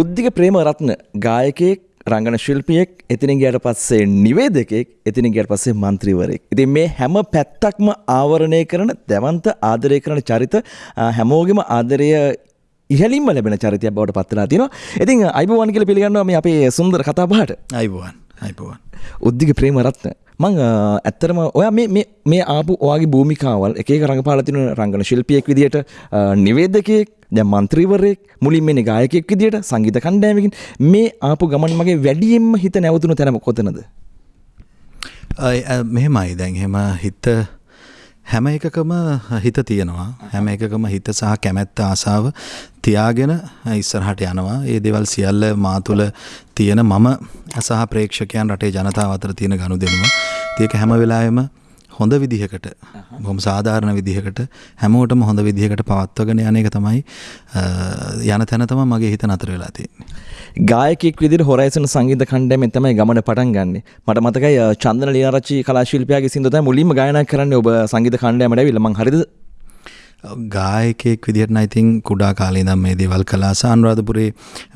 උද්දික ප්‍රේමරත්න ගායකයෙක් රංගන ශිල්පියෙක් එතිනින් ගයට පස්සේ නිවේදකෙක් එතිනින් ගයට පස්සේ මන්ත්‍රීවරයෙක්. ඉතින් මේ හැම පැත්තක්ම ආවරණය කරන දැවන්ත ආදරය කරන චරිත හැමෝගෙම ආදරය ඉහලින්ම ලැබෙන චරිතයක් බවට පත්වලා තියෙනවා. ඉතින් අයිබෝවන් කියලා පිළිගන්නවා මේ අපේ සුන්දර කතාබහට. අයිබෝවන් අයිබෝවන්. උද්දික ප්‍රේමරත්න මං ඇත්තරම ඔය මේ ආපු ඔයාගේ භූමිකාවල් එක රඟපාලතින රංගන ශිල්පියෙක් විදිට නිවේදකයෙක් දැ මන්ත්‍රීවරයෙක් මුලින් මෙන ගායකෙක් විදිට සංගීත කණ්ඩෑමකින් මේ ආපු ගමන් මගේ වැඩියෙන්ම හිත නැවතුණු තැනම කොතනද? මෙහෙමයි. දැන් හෙම හිත හැම එකකම හිත තියෙනවා. හැම එකකම හිත සහ කැමැත්ත ආසාව තියාගෙන ඉස්සරහට යනවා. ඒ දෙවල් සියල්ල මා තුළ තියෙන මම සහ ප්‍රේක්ෂකයන් රටේ ජනතාව අතර තියෙන ගණු දෙනුම ඒක හැම වෙලාවෙම හොඳ විදිහකට බොහොම සාධාරණ විදිහකට හැමෝටම හොඳ විදිහකට පවත්වගෙන යන එක තමයි යන තැන තමයි මගේ හිත නතර වෙලා තියෙන්නේ. ගායකෙක් විදිහට හොරයිසන් සංගීත කණ්ඩායමෙන් තමයි ගමන පටන් ගන්නෙ. මට මතකයි චන්දන ලියාරච්චි කලා ශිල්පියාගේ සින්දු තමයි මුලින්ම ගායනා කරන්නේ ඔබ සංගීත කණ්ඩායමට ඇවිල්ලා මං හරිද ගායකයෙක් විදිහට ඉතින් කුඩා කාලේ ඉඳන් මේ දේවල් කළා සානුරාධපුරේ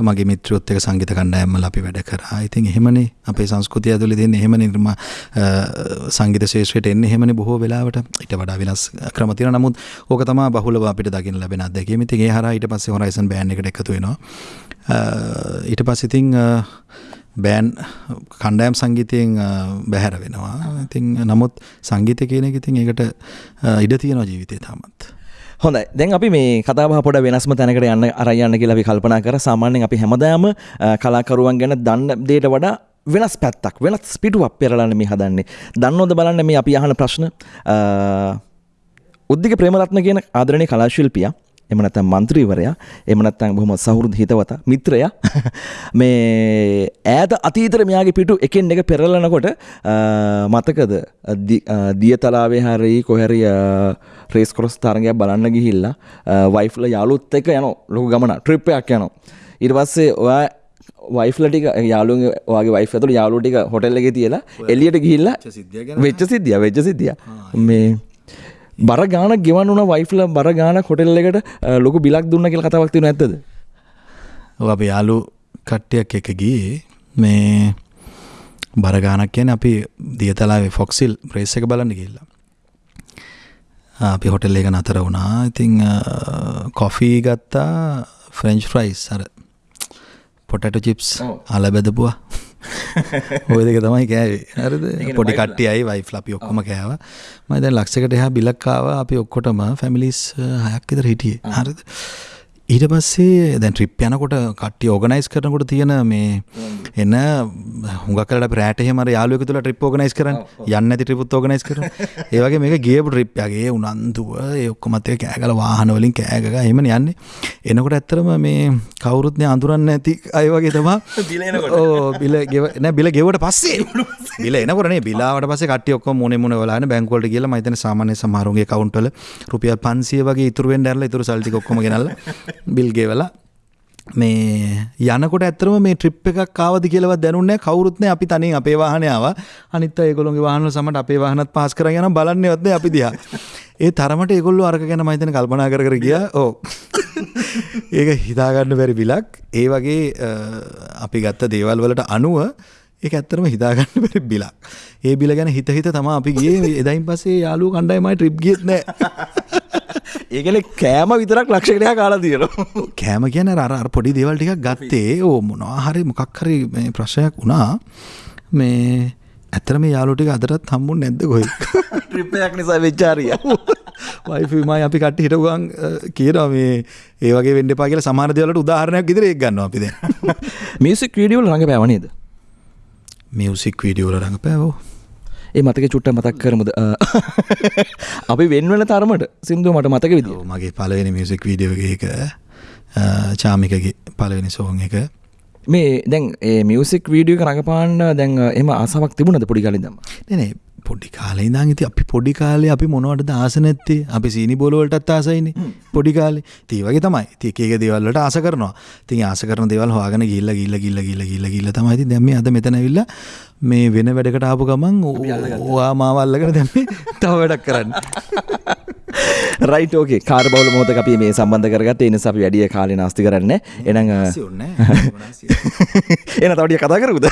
මගේ මිත්‍රයොත් එක්ක සංගීත කණ්ඩායම්වල අපි වැඩ කරා. ඉතින් එහෙමනේ අපේ සංස්කෘතිය ඇතුලේ තියෙන එහෙම නිර්ම සංගීත ශාස්ත්‍රයට එන්නේ එහෙමනේ බොහෝ වෙලාවට. ඊට වඩා වෙනස් ක්‍රම තියෙනවා. නමුත් ඕක තමයි බහුලව අපිට දකින්න ලැබෙන අත්දැකීම. ඉතින් ඒ හරහා ඊට පස්සේ හොරයිසන් බෑන්ඩ් එකට එකතු වෙනවා. ඊට පස්සේ ඉතින් බෑන් කණ්ඩෑම් සංගීතයෙන් බැහැර වෙනවා. ඉතින් නමුත් සංගීතය කියන එක ඉතින් ඒකට ඉඩ තියෙනවා ජීවිතේ තාමත්. හොඳයි. දැන් අපි මේ කතාබහ පොඩ වෙනස්ම තැනකට යන්න අරයන්න කියලා අපි කල්පනා කර. සාමාන්‍යයෙන් අපි හැමදාම කලාකරුවන් ගැන දන්න දේට වඩා වෙනස් පැත්තක් වෙනස් පිටුවක් පෙරලන්න මේ හදන්නේ. දන්නවද බලන්න මේ අපි අහන ප්‍රශ්න. උද්දික ප්‍රේමරත්න කියන ආදරණීය කලාශිල්පියා එම නැත්නම් മന്ത്രിවරයා එම නැත්නම් බොහොම සහෘද හිතවත මිත්‍රයා මේ ඈත අතීතේ මෙයාගේ පිටු එකෙන් එක පෙරලනකොට මතකද? දියතලාවේ හරි කොහරි රේස් ක්‍රොස් තරගයක් බලන්න ගිහිල්ලා වයිෆ්ලා යාළුවොත් එක්ක යන ලොකු ගමන ට්‍රිප් එකක් යනවා. ඊට පස්සේ ඔයා වයිෆ්ලටික යාලුන් වගේ වයිෆ ඇතුළ යාලුටික හොටල්ලගේ තියලා එලියට ගිහිල්ලා වෙච්ච සිද්ධිය වෙච්ච සිද්ධිය මේ බර ගාන ගෙවන් වුණ වයිෆ්ල බර ගාන කොටෙල් එකට ලොකු බිලක් දුන්න කියල කතාවක් තියෙන ඇත්තද? අප යාලු කට්ටයක් එක ගියේ. මේ බරගානක් කියන අපි දියතලාවේ ෆොක්සිල් ප්‍රේස් එක බලන්න ගිල්ලා අපි හොටෙල් එක නතර වුණා. ඉතිං කොෆී ගත්තා ෆ්‍රෙන්ච් ෆ්‍රයිස් අර පොටට චිප්ස් අල බැදපුවා ඔය දෙක තමයි කෑවේ. හරිද? පොඩි කට්ටියයි වයිෆ් අපි ඔක්කොම කෑවා. මම දැන් ලක්ෂයකට එහා බිලක් ආවා. අපි ඔක්කොටම ෆැමිලිස් හයක් විතර හිටියේ. හරිද ඊට පස්සේ දැන් ට්‍රිප් යනකොට කට්ටිය ඕගනයිස් කරනකොට තියෙන මේ එන්න හුඟක් කරලා රෑට එහෙම අර යාළුවෙකු තුලා ට්‍රිප් ඕගනයිස් කරන්නේ. යන්නේ නැති ට්‍රිප්ත් ඕගනයිස් කරනවා. ඒ වගේ මේක ගියපු ට්‍රිප් එකේ උනන්දුව ඒ ඔක්කොමත් එක කෑගල වාහන වලින් කෑගග එහෙමනේ යන්නේ. එනකොට ඇත්තටම මේ කවුරුත් නේ අඳුරන්නේ නැති අය වගේ තමයි. බිල එනකොට. ඕ බිල ගෙව නෑ බිල ගෙවුවට පස්සේ. බිල එනකොට නේ බිලාවට පස්සේ කට්ටිය ඔක්කොම මොනේ මොනේ වලාන බැංකුව වලට ගිහලා මම හිතන්නේ සාමාන්‍ය සමහරුන්ගේ account වල රුපියල් 500 වගේ ඉතුරු වෙන්න ඇරලා ඉතුරු සල්ලි ටික ඔක්කොම ගෙනල්ලා බිල් ගෙවලා මේ යනකොට ඇතරම මේ ට්‍රිප් එකක් කාවද කියලවත් දැනුන්නේ කවුරුත්නේ අපි තනින් අපේ වාහනාව අනිත් ඒගොල්ලොන්ගේ වාහන සමට අපේ වාහනත් පාස් කරගෙන යන බලන්නේවත් අපි දිහා. ඒ තරමට ඒගොල්ලෝ අරක ගැන මම හිතන්නේ කල්පනා කර කර ගියා. ඔව්. ඒක හිතාගන්න බැරි බිලක් ඒ වගේ අපි ගත්ත දේවල් වලට අනුව ඒක ඇත්තටම හිතාගන්න බැරි බිලක්. ඒ බිල ගැන හිත හිත තමයි අපි ගියේ එදායින් පස්සේ යාළුවෝ කණ්ඩායමයි ට්‍රිප් ගියෙත් නැහැ ඒකන කෑම විතරක් ලක්ෂකටයා කාලා තියෙනවා. කෑම කියන අර පොඩි දේවල් ටිකක් ගත්තේ. ඕ මොනවා හරි මොකක් හරි ප්‍රශ්නයක් වුණා. මේ ඇතරම යාලුටික අදරත් හම්බුන් නැද්ද ගොයි ට්‍රිප්පයක් නිසා වෙච්චාරිය. වයිෆමයි අපි කට හිටගන් කියනවා මේ ඒවගේ වෙන්ඩ පාගල සමාන දෙවලට උදාහරණයක් ඉදිර එක් ගන්න අපිද මියසික් වීඩියෝල් රඟ පැවනේද මියසික් වීඩියෝල රඟ පැවෝ. ඒ මතක චුට්ට මතක් කරමුද? අපි වෙන්වන තරමට සිින්දුව මට මතක විදිෝ මගේ පලවෙනි මියසික් වීඩියෝගේ එක චාමිකගේ පලවෙනි සෝන් එක. මේ දැන් මියසික් වීඩියෝ රඟපාන්න දැන් එම අසාවක් තිබුණද පොඩි කලින්දම නේ පොඩි කාලේ ඉඳන් ඉතින් අපි පොඩි කාලේ අපි මොනවටද ආස නැත්තේ? අපි සීනි බෝල වලටත් ආසයිනේ පොඩි කාලේ. ඉතින් වගේ තමයි. ඉතින් එක එක දේවල් වලට ආස කරනවා. ඉතින් ආස කරන දේවල් හොයාගෙන ගිහිල්ලා ගිහිල්ලා ගිහිල්ලා ගිහිල්ලා ගිහිල්ලා ගිහිල්ලා තමයි ඉතින් දැන් මේ අද මෙතන ඇවිල්ලා මේ වෙන වැඩකට ආපු ගමන් ඔයා මාව අල්ලගෙන දැන් මේ තව වැඩක් කරන්න රයිට ඕකේ කාර බවල මොහත අපි මේ සම්බන්ධ කරගත් එනිස අපි වැඩිය කාලය නාස්ති කරන්න. එනං එන තවටිය කතා කරුද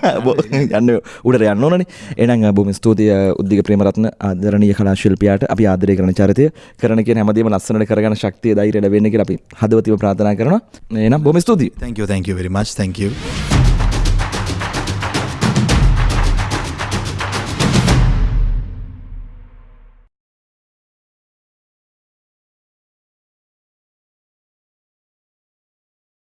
යන්න උඩට යන්න ඕනන. එනං බොම ස්තුතිය උද්දික ප්‍රේමරත්න ආදරණය කලා ශිල්පියට. අපි ආදරය කරන චරිතය කරන කිය හැමදීම ලස්සනට කරගන ශක්තිය දයිරට වෙන්න කියලා අපි හදවතිව ප්‍රාථනා කරන එනම් බොම ස්තුතියි. Thank you, thank you